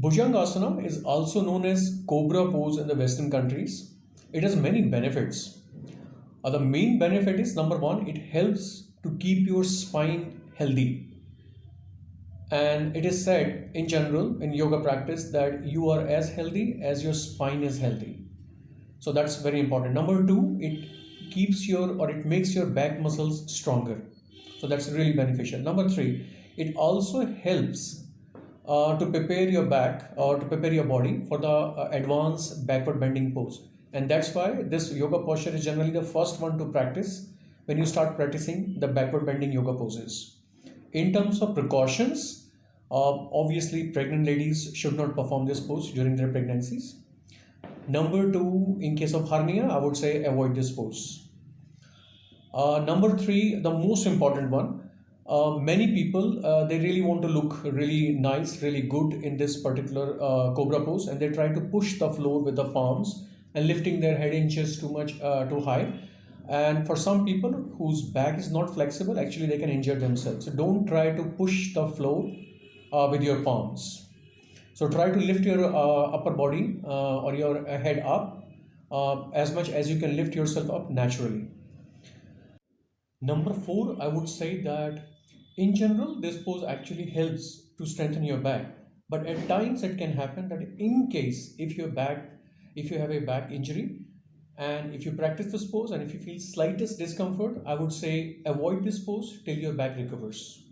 Bhujangasana is also known as cobra pose in the Western countries. It has many benefits. Uh, the main benefit is number one, it helps to keep your spine healthy. And it is said in general in yoga practice that you are as healthy as your spine is healthy. So that's very important. Number two, it keeps your or it makes your back muscles stronger. So that's really beneficial. Number three, it also helps to prepare your back or to prepare your body for the uh, advanced backward bending pose. And that's why this yoga posture is generally the first one to practice when you start practicing the backward bending yoga poses. In terms of precautions, uh, obviously pregnant ladies should not perform this pose during their pregnancies. Number two, in case of hernia, I would say avoid this pose. Uh, number three, the most important one, uh, many people uh, they really want to look really nice really good in this particular uh, cobra pose and they try to push the floor with the palms and lifting their head inches too much uh, too high. And for some people whose back is not flexible actually they can injure themselves. So don't try to push the floor uh, with your palms. So try to lift your upper body or your head up as much as you can lift yourself up naturally. Number four i would say that in general, this pose actually helps to strengthen your back. But at times it can happen that in case if your back, if you have a back injury, and if you practice this pose and if you feel slightest discomfort, I would say avoid this pose till your back recovers.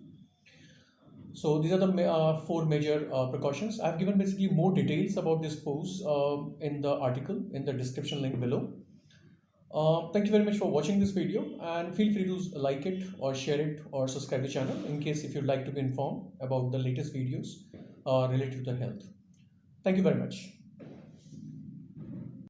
So these are the uh, four major uh, precautions. I've given basically more details about this pose uh, in the article in the description link below. Uh, thank you very much for watching this video and feel free to like it or share it or subscribe the channel in case if you'd like to be informed about the latest videos uh, related to the health. Thank you very much.